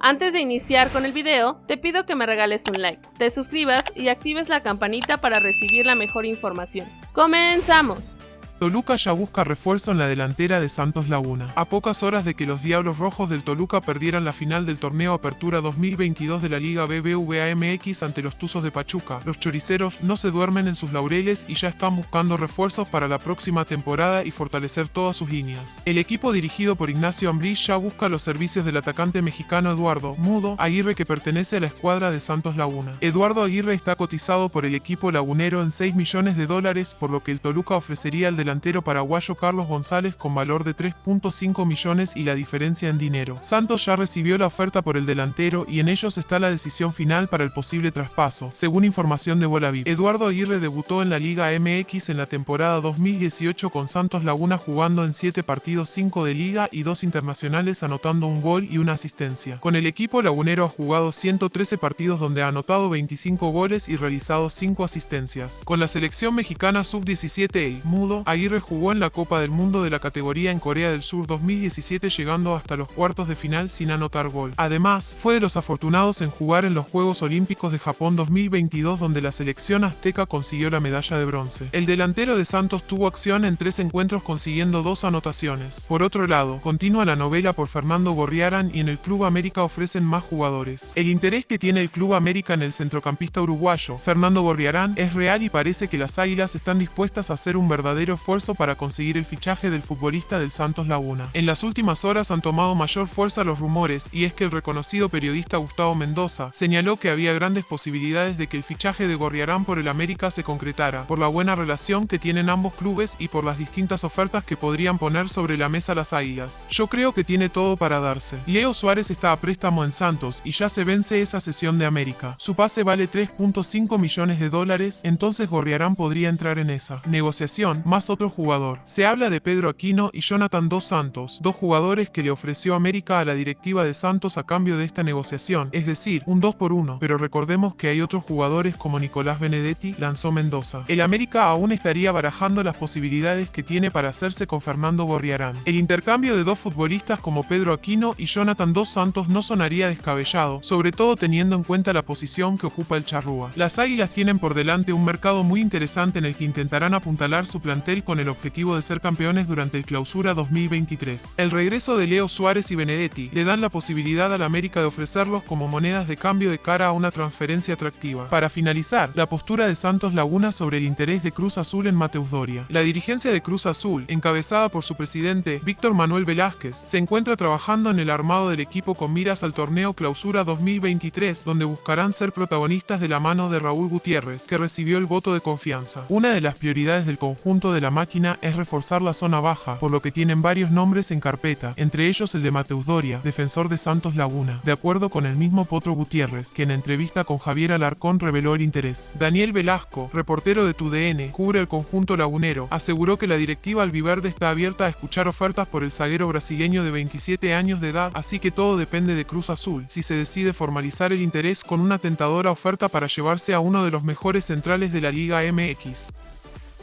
Antes de iniciar con el video, te pido que me regales un like, te suscribas y actives la campanita para recibir la mejor información. ¡Comenzamos! Toluca ya busca refuerzo en la delantera de Santos Laguna. A pocas horas de que los Diablos Rojos del Toluca perdieran la final del torneo Apertura 2022 de la Liga BBVA MX ante los Tuzos de Pachuca, los choriceros no se duermen en sus laureles y ya están buscando refuerzos para la próxima temporada y fortalecer todas sus líneas. El equipo dirigido por Ignacio Ambriz ya busca los servicios del atacante mexicano Eduardo Mudo Aguirre que pertenece a la escuadra de Santos Laguna. Eduardo Aguirre está cotizado por el equipo lagunero en 6 millones de dólares, por lo que el Toluca ofrecería el delantero paraguayo Carlos González con valor de 3.5 millones y la diferencia en dinero. Santos ya recibió la oferta por el delantero y en ellos está la decisión final para el posible traspaso, según información de Volaviv. Eduardo Aguirre debutó en la Liga MX en la temporada 2018 con Santos Laguna jugando en 7 partidos 5 de liga y 2 internacionales anotando un gol y una asistencia. Con el equipo lagunero ha jugado 113 partidos donde ha anotado 25 goles y realizado 5 asistencias. Con la selección mexicana sub-17 el Mudo, Aguirre jugó en la Copa del Mundo de la categoría en Corea del Sur 2017 llegando hasta los cuartos de final sin anotar gol. Además, fue de los afortunados en jugar en los Juegos Olímpicos de Japón 2022 donde la selección azteca consiguió la medalla de bronce. El delantero de Santos tuvo acción en tres encuentros consiguiendo dos anotaciones. Por otro lado, continúa la novela por Fernando Gorriarán y en el Club América ofrecen más jugadores. El interés que tiene el Club América en el centrocampista uruguayo, Fernando Gorriarán, es real y parece que las Águilas están dispuestas a hacer un verdadero esfuerzo para conseguir el fichaje del futbolista del Santos Laguna. En las últimas horas han tomado mayor fuerza los rumores y es que el reconocido periodista Gustavo Mendoza señaló que había grandes posibilidades de que el fichaje de Gorriarán por el América se concretara, por la buena relación que tienen ambos clubes y por las distintas ofertas que podrían poner sobre la mesa las águilas. Yo creo que tiene todo para darse. Leo Suárez está a préstamo en Santos y ya se vence esa sesión de América. Su pase vale 3.5 millones de dólares, entonces Gorriarán podría entrar en esa negociación, más otro jugador se habla de Pedro Aquino y Jonathan Dos Santos, dos jugadores que le ofreció América a la directiva de Santos a cambio de esta negociación, es decir, un 2 por 1, pero recordemos que hay otros jugadores como Nicolás Benedetti, lanzó Mendoza. El América aún estaría barajando las posibilidades que tiene para hacerse con Fernando Borriarán. El intercambio de dos futbolistas como Pedro Aquino y Jonathan Dos Santos no sonaría descabellado, sobre todo teniendo en cuenta la posición que ocupa el Charrúa. Las Águilas tienen por delante un mercado muy interesante en el que intentarán apuntalar su plantel con el objetivo de ser campeones durante el clausura 2023. El regreso de Leo Suárez y Benedetti le dan la posibilidad a la América de ofrecerlos como monedas de cambio de cara a una transferencia atractiva. Para finalizar, la postura de Santos Laguna sobre el interés de Cruz Azul en Mateus Doria. La dirigencia de Cruz Azul, encabezada por su presidente Víctor Manuel Velázquez, se encuentra trabajando en el armado del equipo con miras al torneo Clausura 2023, donde buscarán ser protagonistas de la mano de Raúl Gutiérrez, que recibió el voto de confianza. Una de las prioridades del conjunto de la máquina es reforzar la zona baja, por lo que tienen varios nombres en carpeta, entre ellos el de Mateus Doria, defensor de Santos Laguna, de acuerdo con el mismo Potro Gutiérrez, que en entrevista con Javier Alarcón reveló el interés. Daniel Velasco, reportero de TUDN, cubre el conjunto lagunero, aseguró que la directiva albiverde está abierta a escuchar ofertas por el zaguero brasileño de 27 años de edad, así que todo depende de Cruz Azul, si se decide formalizar el interés con una tentadora oferta para llevarse a uno de los mejores centrales de la Liga MX.